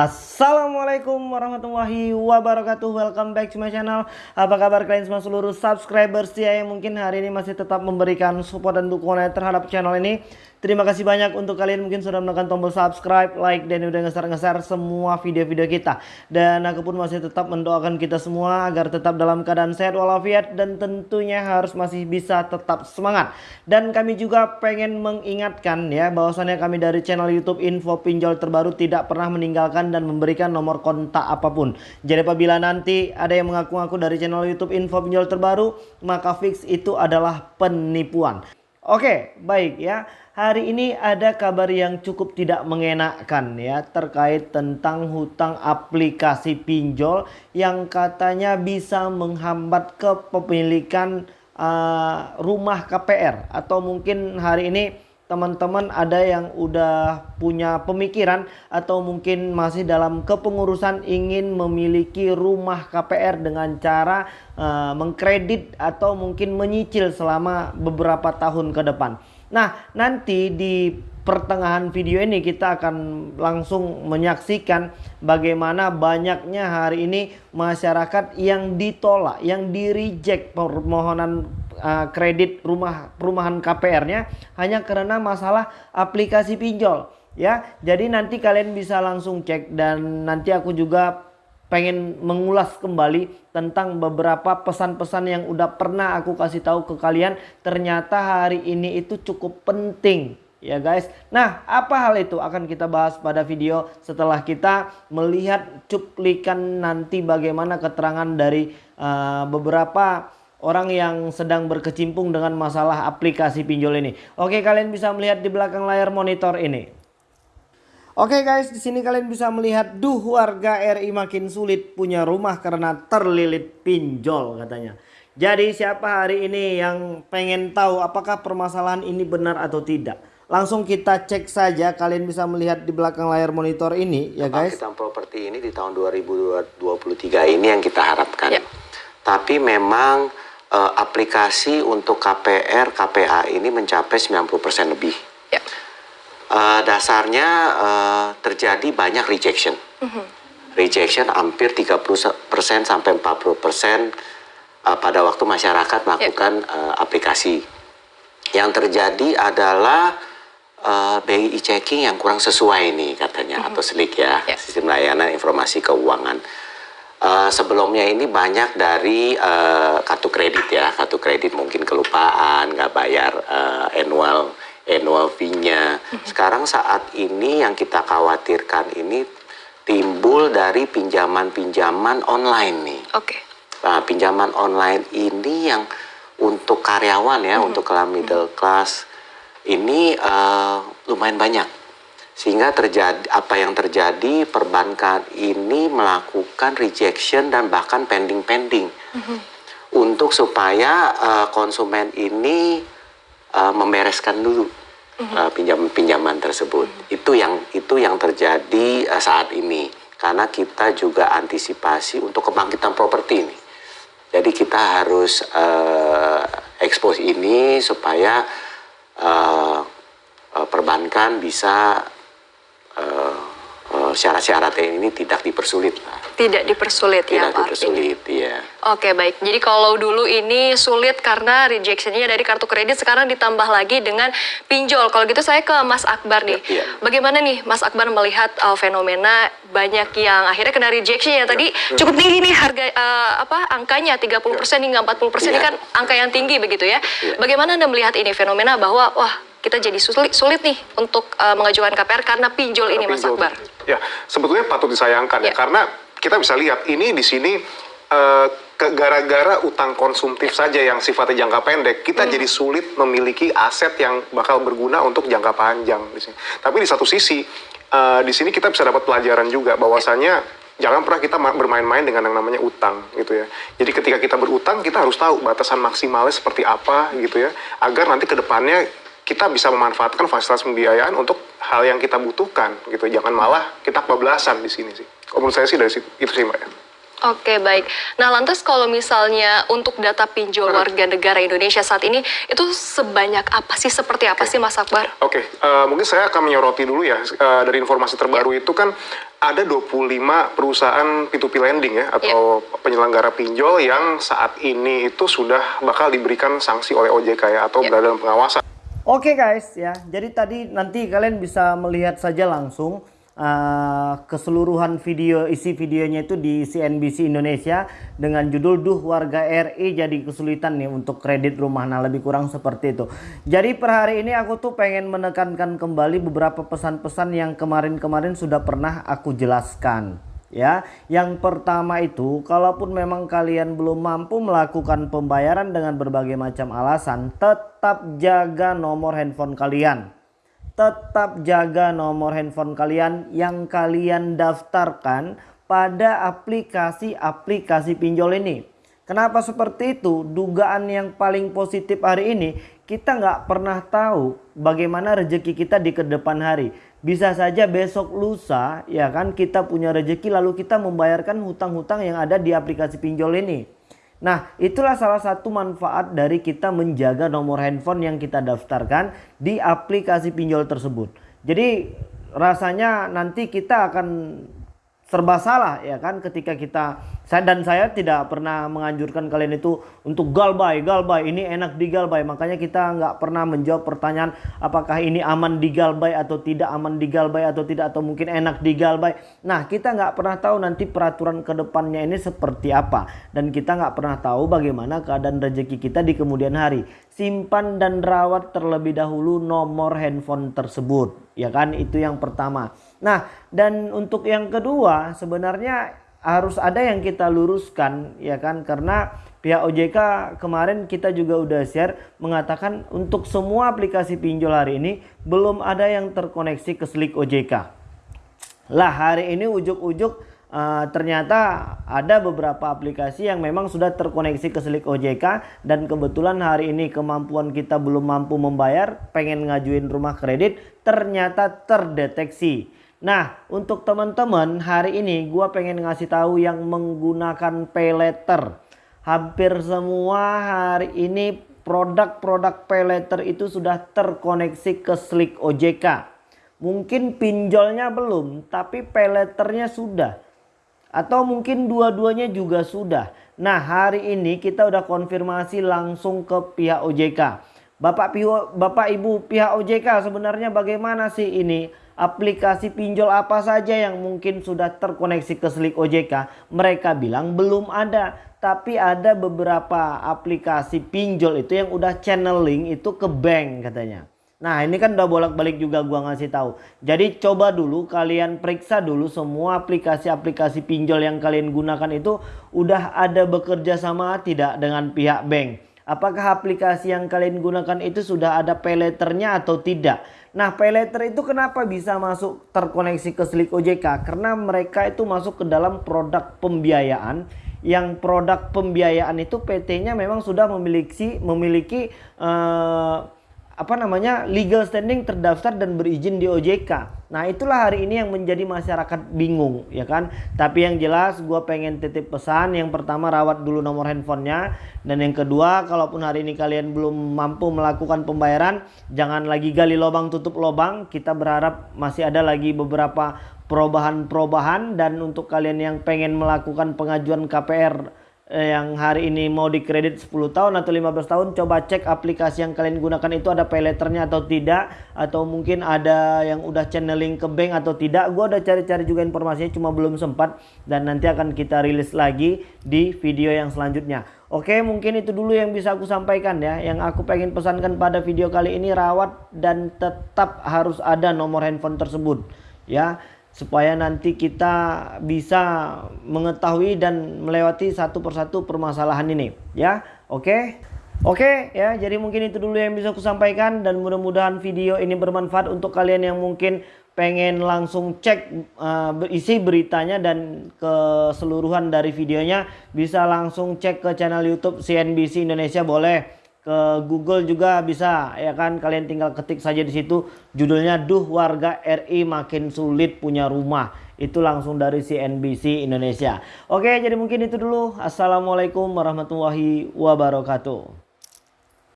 Assalamualaikum warahmatullahi wabarakatuh. Welcome back to my channel. Apa kabar kalian semua seluruh subscribers? Ya Yang mungkin hari ini masih tetap memberikan support dan dukungan terhadap channel ini Terima kasih banyak untuk kalian mungkin sudah menekan tombol subscribe, like, dan udah nge-share semua video-video kita. Dan aku pun masih tetap mendoakan kita semua agar tetap dalam keadaan sehat walafiat dan tentunya harus masih bisa tetap semangat. Dan kami juga pengen mengingatkan ya bahwasannya kami dari channel YouTube Info Pinjol Terbaru tidak pernah meninggalkan dan memberikan nomor kontak apa pun. Jadi apabila nanti ada yang mengaku-ngaku dari channel YouTube Info Pinjol Terbaru, maka fix itu adalah penipuan. Oke, baik ya. Hari ini ada kabar yang cukup tidak mengenakkan ya terkait tentang hutang aplikasi pinjol yang katanya bisa menghambat kepemilikan uh, rumah KPR atau mungkin hari ini teman-teman ada yang udah punya pemikiran atau mungkin masih dalam kepengurusan ingin memiliki rumah KPR dengan cara uh, mengkredit atau mungkin menyicil selama beberapa tahun ke depan. Nah, nanti di pertengahan video ini kita akan langsung menyaksikan bagaimana banyaknya hari ini masyarakat yang ditolak, yang di reject permohonan uh, kredit rumah perumahan KPR-nya hanya karena masalah aplikasi pinjol ya. Jadi nanti kalian bisa langsung cek dan nanti aku juga pengen mengulas kembali tentang beberapa pesan-pesan yang udah pernah aku kasih tahu ke kalian ternyata hari ini itu cukup penting ya guys. Nah, apa hal itu akan kita bahas pada video setelah kita melihat cuplikan nanti bagaimana keterangan dari uh, beberapa orang yang sedang berkecimpung dengan masalah aplikasi pinjol ini. Oke, kalian bisa melihat di belakang layar monitor ini. Oke guys, di sini kalian bisa melihat duh warga RI makin sulit punya rumah karena terlilit pinjol katanya. Jadi siapa hari ini yang pengen tahu apakah permasalahan ini benar atau tidak? Langsung kita cek saja, kalian bisa melihat di belakang layar monitor ini ya guys. Pembangkitan properti ini di tahun 2023 ini yang kita harapkan. Yep. Tapi memang uh, aplikasi untuk KPR, KPA ini mencapai 90% lebih. Ya. Uh, dasarnya uh, terjadi banyak rejection. Mhm. -huh. Rejection hampir 30% sampai 40% uh, pada waktu masyarakat melakukan ya. uh, aplikasi. Yang terjadi adalah uh, BI checking yang kurang sesuai nih katanya mhm. -huh. atau SLIK ya, ya, sistem layanan informasi keuangan. Uh, sebelumnya ini banyak dari uh, kartu kredit ya, kartu kredit mungkin kelupaan, nggak bayar uh, annual annual fee-nya. Mhm. Sekarang saat ini yang kita khawatirkan ini timbul dari pinjaman-pinjaman online nih. Oke. Okay. Nah, pinjaman online ini yang untuk karyawan ya, -hmm. untuk kelas middle class ini uh, lumayan banyak sehingga terjadi apa yang terjadi perbankan ini melakukan rejection dan bahkan pending-pending mm -hmm. untuk supaya uh, konsumen ini uh, membereskan dulu mm -hmm. uh, pinjaman-pinjaman tersebut mm -hmm. itu yang itu yang terjadi uh, saat ini karena kita juga antisipasi untuk kebangkitan properti ini jadi kita harus uh, expose ini supaya uh, perbankan bisa syarat-syarat ini tidak dipersulit lah. Tidak dipersulit tidak ya Pak dipersulit, ya. Oke baik, jadi kalau dulu ini sulit karena rejectionnya dari kartu kredit, sekarang ditambah lagi dengan pinjol. Kalau gitu saya ke Mas Akbar nih. Ya, ya. Bagaimana nih Mas Akbar melihat uh, fenomena banyak yang akhirnya kena rejection ya tadi ya. cukup tinggi nih harga uh, apa angkanya 30% ya. hingga 40% ya. ini kan angka yang tinggi begitu ya. ya. Bagaimana Anda melihat ini fenomena bahwa wah kita jadi sulit, sulit nih untuk uh, mengajukan KPR karena pinjol karena ini Mas Akbar. Ya, sebetulnya patut disayangkan ya, ya karena kita bisa lihat ini di sini uh, gara-gara utang konsumtif saja yang sifatnya jangka pendek, kita hmm. jadi sulit memiliki aset yang bakal berguna untuk jangka panjang di sini. Tapi di satu sisi uh, di sini kita bisa dapat pelajaran juga bahwasanya ya jangan pernah kita bermain-main dengan yang namanya utang gitu ya. Jadi ketika kita berutang kita harus tahu batasan maksimalnya seperti apa gitu ya, agar nanti ke depannya kita bisa memanfaatkan fasilitas pembiayaan untuk hal yang kita butuhkan gitu jangan malah kita kebablasan di sini sih kalau menurut saya sih dari situ itu sih mbak ya Oke baik. Nah lantas kalau misalnya untuk data pinjol warga negara Indonesia saat ini itu sebanyak apa sih? Seperti apa okay. sih Mas Akbar? Oke, okay. uh, mungkin saya akan menyoroti dulu ya uh, dari informasi terbaru yeah. itu kan ada 25 perusahaan P2P lending ya atau yeah. penyelenggara pinjol yang saat ini itu sudah bakal diberikan sanksi oleh OJK ya atau yeah. berada dalam pengawasan. Oke okay guys ya, jadi tadi nanti kalian bisa melihat saja langsung uh, keseluruhan video isi videonya itu di CNBC Indonesia dengan judul Duh warga RI jadi kesulitan nih untuk kredit rumah. Nah lebih kurang seperti itu. Jadi per hari ini aku tuh pengen menekankan kembali beberapa pesan-pesan yang kemarin-kemarin sudah pernah aku jelaskan ya yang pertama itu kalaupun memang kalian belum mampu melakukan pembayaran dengan berbagai macam alasan tetap jaga nomor handphone kalian tetap jaga nomor handphone kalian yang kalian daftarkan pada aplikasi-aplikasi pinjol ini. Kenapa seperti itu? Dugaan yang paling positif hari ini kita nggak pernah tahu bagaimana rezeki kita di ke depan hari. Bisa saja besok lusa ya kan kita punya rezeki lalu kita membayarkan hutang-hutang yang ada di aplikasi pinjol ini. Nah itulah salah satu manfaat dari kita menjaga nomor handphone yang kita daftarkan di aplikasi pinjol tersebut. Jadi rasanya nanti kita akan serba salah ya kan ketika kita saya dan saya tidak pernah menganjurkan kalian itu untuk galbay galbay ini enak di galbay makanya kita nggak pernah menjawab pertanyaan apakah ini aman di galbay atau tidak aman di galbay atau tidak atau mungkin enak di galbay nah kita nggak pernah tahu nanti peraturan ke depannya ini seperti apa. Dan kita nggak pernah tahu bagaimana keadaan rezeki kita di kemudian hari. Simpan dan rawat terlebih dahulu nomor handphone tersebut ya kan? Itu yang pertama Nah, dan untuk yang kedua sebenarnya harus ada yang kita luruskan ya kan karena pihak OJK kemarin kita juga udah share mengatakan untuk semua aplikasi pinjol hari ini belum ada yang terkoneksi ke Slik OJK. Lah hari ini ujuk-ujuk uh, ternyata ada beberapa aplikasi yang memang sudah terkoneksi ke Slik OJK dan kebetulan hari ini kemampuan kita belum mampu membayar pengen ngajuin rumah kredit ternyata terdeteksi. Nah, untuk teman-teman hari ini gue pengen ngasih tahu yang menggunakan pay letter. Hampir semua hari ini produk-produk pay letter itu sudah terkoneksi ke Slick OJK. Mungkin pinjolnya belum, tapi pay letternya sudah. Atau mungkin dua-duanya juga sudah. Nah, hari ini kita udah konfirmasi langsung ke pihak OJK. Bapak, Bapak Ibu pihak OJK sebenarnya bagaimana sih ini? Aplikasi pinjol apa saja yang mungkin sudah terkoneksi ke Slik OJK? Mereka bilang belum ada. Tapi ada beberapa aplikasi pinjol itu yang udah channeling itu ke bank katanya. Nah ini kan udah bolak-balik juga gua ngasih tahu. Jadi coba dulu kalian periksa dulu semua aplikasi-aplikasi pinjol yang kalian gunakan itu udah ada bekerja sama tidak dengan pihak bank. Apakah aplikasi yang kalian gunakan itu sudah ada pay atau tidak? Nah payletter itu kenapa bisa masuk terkoneksi ke Slik OJK? Karena mereka itu masuk ke dalam produk pembiayaan yang produk pembiayaan itu PT-nya memang sudah memiliki memiliki uh, apa namanya legal standing terdaftar dan berizin di OJK. Nah itulah hari ini yang menjadi masyarakat bingung ya kan. Tapi yang jelas gue pengen titip pesan yang pertama rawat dulu nomor handphonenya. Dan yang kedua kalaupun hari ini kalian belum mampu melakukan pembayaran jangan lagi gali lubang tutup lubang. Kita berharap masih ada lagi beberapa perubahan-perubahan dan untuk kalian yang pengen melakukan pengajuan KPR yang hari ini mau dikredit 10 tahun atau 15 tahun coba cek aplikasi yang kalian gunakan itu ada pay letternya atau tidak atau mungkin ada yang udah channeling ke bank atau tidak. Gua udah cari-cari juga informasinya cuma belum sempat dan nanti akan kita rilis lagi di video yang selanjutnya. Oke mungkin itu dulu yang bisa aku sampaikan ya. Yang aku pengen pesankan pada video kali ini rawat dan tetap harus ada nomor handphone tersebut ya supaya nanti kita bisa mengetahui dan melewati satu persatu permasalahan ini ya. Oke? Okay? oke okay, ya. Jadi mungkin itu dulu yang bisa aku sampaikan. Dan mudah-mudahan video ini bermanfaat untuk kalian yang mungkin pengen langsung cek uh, isi beritanya dan keseluruhan dari videonya. Bisa langsung cek ke channel YouTube CNBC Indonesia boleh ke Google juga bisa ya kan kalian tinggal ketik saja di situ judulnya duh warga RI makin sulit punya rumah Itu langsung dari CNBC Indonesia. Oke, jadi mungkin itu dulu. Assalamualaikum warahmatullahi wabarakatuh.